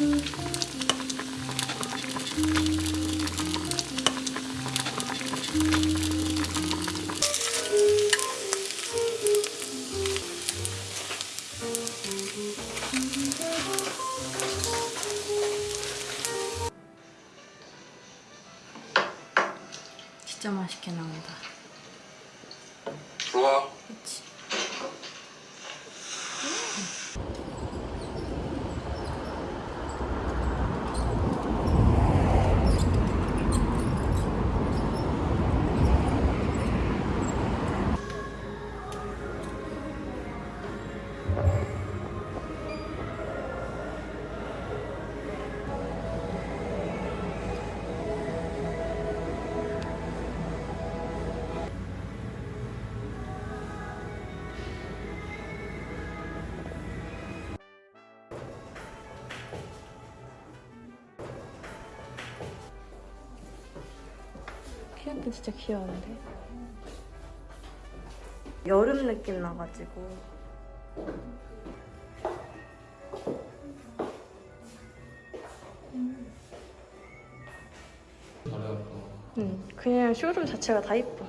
Hum. 피아노 진짜 귀여운데? 여름 느낌 나가지고. 응, 그냥 쇼룸 자체가 다 이뻐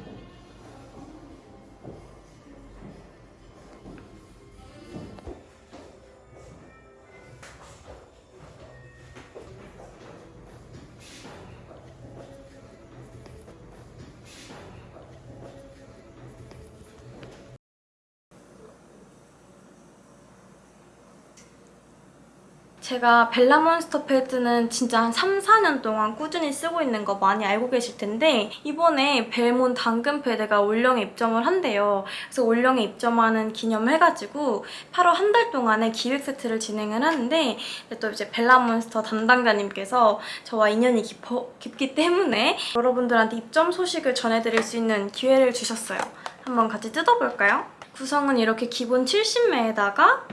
제가 벨라몬스터 패드는 진짜 한 3, 4년 동안 꾸준히 쓰고 있는 거 많이 알고 계실 텐데 이번에 벨몬 당근 패드가 올영에 입점을 한대요. 그래서 올영에 입점하는 기념을 해가지고 8월 한 달 동안의 기획 세트를 진행을 하는데 또 이제 벨라몬스터 담당자님께서 저와 인연이 깊어, 깊기 때문에 여러분들한테 입점 소식을 전해드릴 수 있는 기회를 주셨어요. 한번 같이 뜯어볼까요? 구성은 이렇게 기본 70매에다가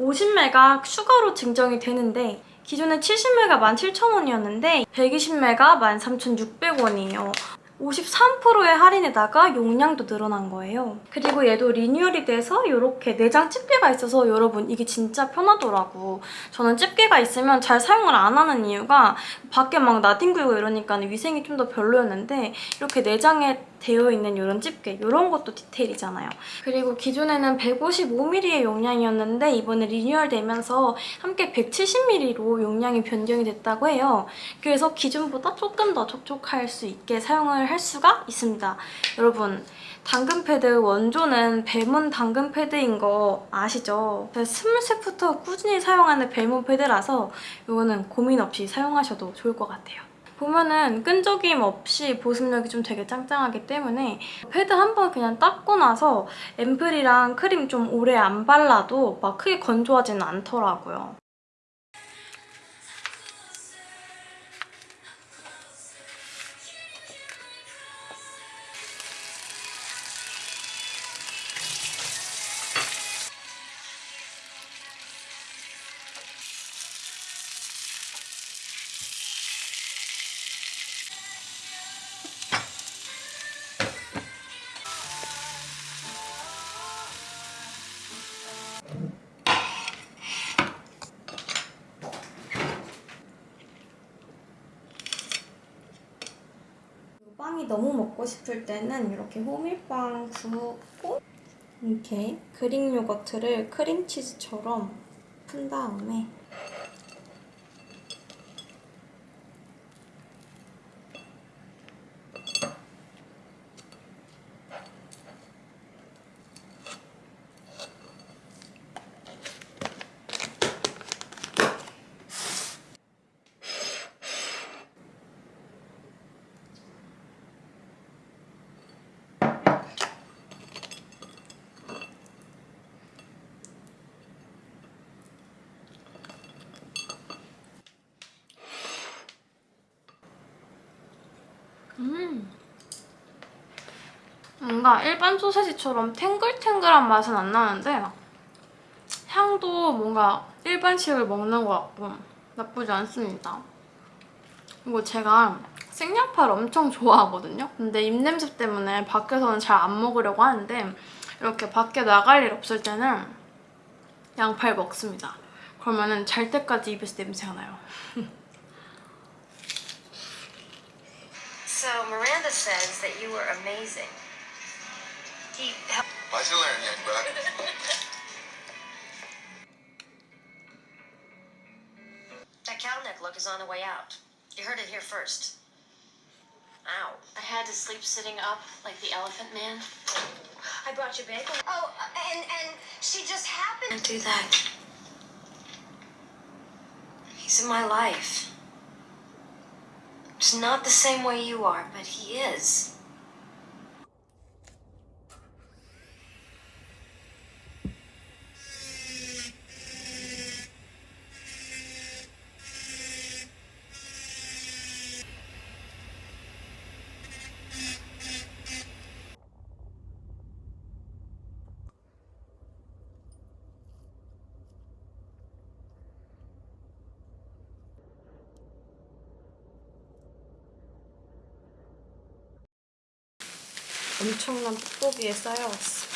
50매가 추가로 증정이 되는데 기존에 70매가 17,000원이었는데 120매가 13,600원이에요. 53%의 할인에다가 용량도 늘어난 거예요. 그리고 얘도 리뉴얼이 돼서 이렇게 내장 집게가 있어서 여러분 이게 진짜 편하더라고. 저는 집게가 있으면 잘 사용을 안 하는 이유가 밖에 막 나뒹굴고 이러니까 위생이 좀 더 별로였는데 이렇게 내장에 되어 있는 이런 집게 이런 것도 디테일이잖아요. 그리고 기존에는 155ml의 용량이었는데 이번에 리뉴얼 되면서 함께 170ml로 용량이 변경이 됐다고 해요. 그래서 기존보다 조금 더 촉촉할 수 있게 사용을 할 수가 있습니다. 여러분 당근 패드 원조는 벨몬 당근 패드인 거 아시죠? 스물셋부터 꾸준히 사용하는 벨몬 패드라서 이거는 고민 없이 사용하셔도 좋을 것 같아요. 보면은 끈적임 없이 보습력이 좀 되게 짱짱하기 때문에 패드 한 번 그냥 닦고 나서 앰플이랑 크림 좀 오래 안 발라도 막 크게 건조하지는 않더라고요. 너무 먹고 싶을 때는 이렇게 호밀빵 굽고 이렇게 그릭 요거트를 크림치즈처럼 푼 다음에 음. 뭔가 일반 소세지처럼 탱글탱글한 맛은 안 나는데 향도 뭔가 일반식을 먹는 것 같고 나쁘지 않습니다. 그리고 제가 생양파를 엄청 좋아하거든요. 근데 입냄새 때문에 밖에서는 잘 안 먹으려고 하는데 이렇게 밖에 나갈 일 없을 때는 양파를 먹습니다. 그러면 잘 때까지 입에서 냄새가 나요. So Miranda says that you were amazing. He helped 맛이 learn, young buck. that cow neck look is on the way out. You heard it here first. Ow. I had to sleep sitting up like the elephant man. I brought you bagel. Oh, and and she just happened. Can't do that. He's in my life. He's not the same way you are, but he is. 엄청난 뽁뽁이에 쌓여왔어.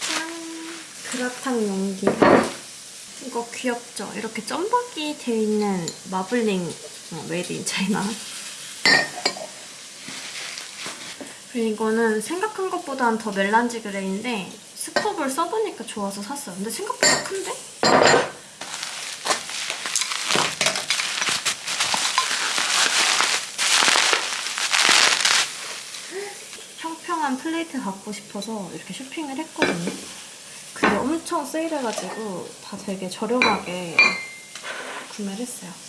짠! 그라탕 용기. 이거 귀엽죠? 이렇게 점박이 되어 있는 마블링 어, Made in China. 그리고 이거는 생각한 것보다는 더 melange grey인데 스컵을 써보니까 좋아서 샀어요. 근데 생각보다 큰데? 평평한 플레이트 갖고 싶어서 이렇게 쇼핑을 했거든요. 근데 엄청 세일해가지고 다 되게 저렴하게 구매를 했어요.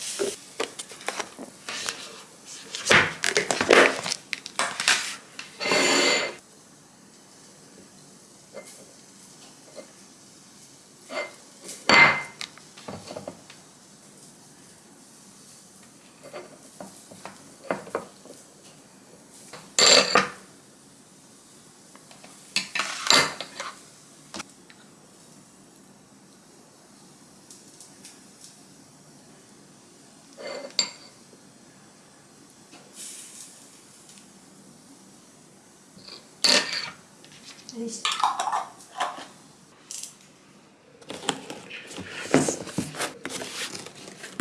에이씨.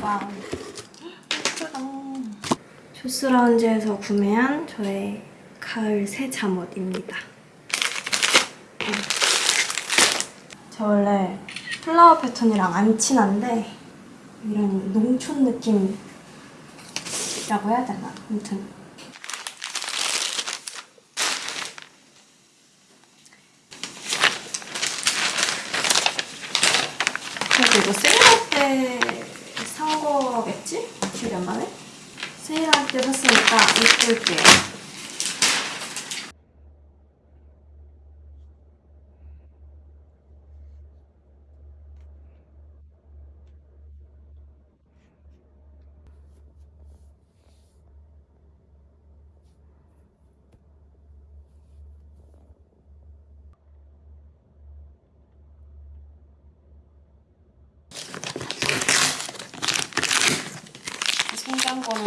Wow. 예쁘다. 조스라운지에서 구매한 저의 가을 새 잠옷입니다. 음. 저 원래 flower 패턴이랑 안 친한데 이런 농촌 느낌이라고 해야 되나? 아무튼 그래도 이거 세일할 때 산 거겠지? 안 나네? 세일할 때 샀으니까 입을게요.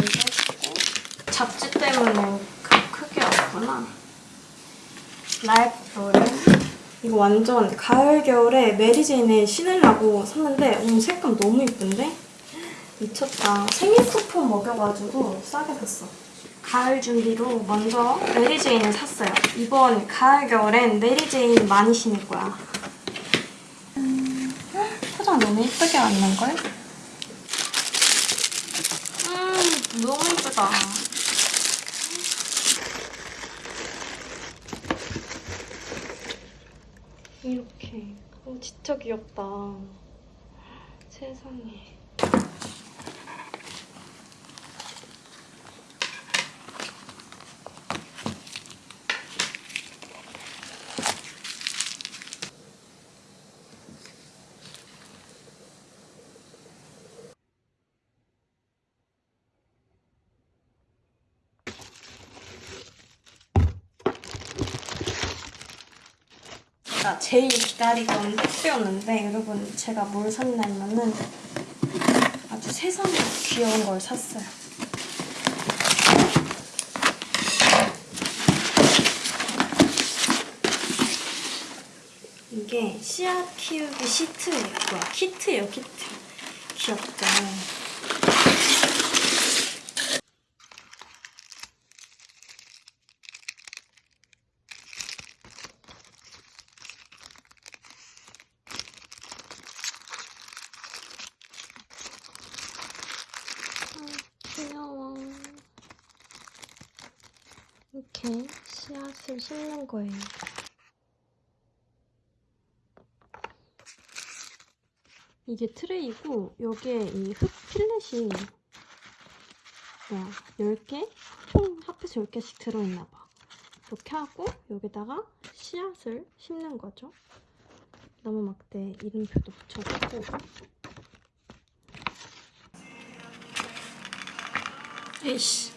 생긴 거는 빼주고 잡지 때문에 그 크게 왔구나. 랄프 로렌 이거 완전 가을 겨울에 메리제인에 신으려고 샀는데 오늘 색감 너무 이쁜데? 미쳤다. 생일 쿠폰 먹여가지고 싸게 샀어. 가을 준비로 먼저 메리제인을 샀어요. 이번 가을 겨울엔 메리제인 많이 신을 거야. 음, 포장 너무 이쁘게 왔는걸? 음, 너무 예쁘다. 이렇게. 어, 진짜 귀엽다. 세상에. 제가 제일 기다리던 택배였는데 여러분 제가 뭘 샀냐면은 아주 세상에 귀여운 걸 샀어요. 이게 씨앗 키우기 시트예요. 키트예요 키트. 귀엽죠? 이렇게 씨앗을 심는 거예요. 이게 트레이고 여기에 이 흙 필렛이 뭐야 10개? 총 합해서 10개씩 들어있나 봐. 이렇게 하고 여기다가 씨앗을 심는 거죠. 나무 막대 이름표도 붙여주고 에이씨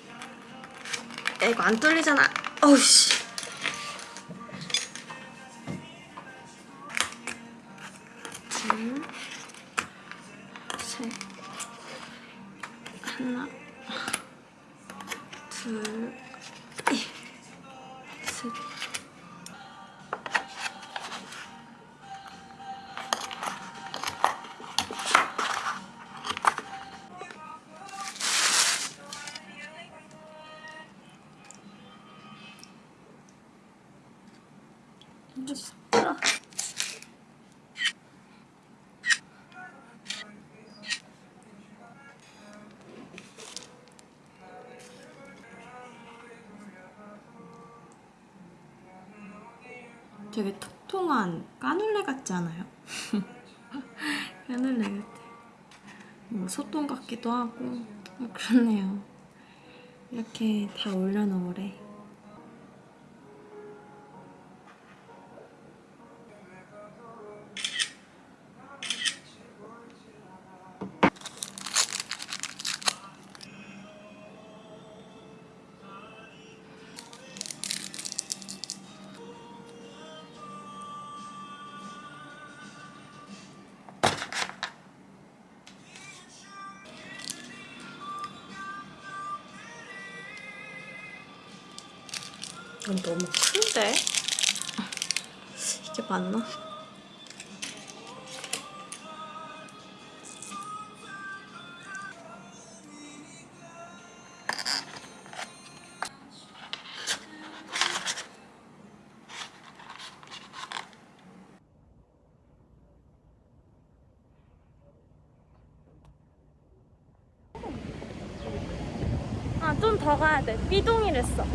야 이거 안 뚫리잖아 어우씨. 둘 셋. 하나 둘 되게 통통한 까눌레 같지 않아요? 까눌레 같아. 뭐 소똥 같기도 하고 뭐 그렇네요. 이렇게 다 올려놓으래. 이건 너무 큰데? 이게 맞나? 아, 좀 더 가야 돼. 삐동이랬어.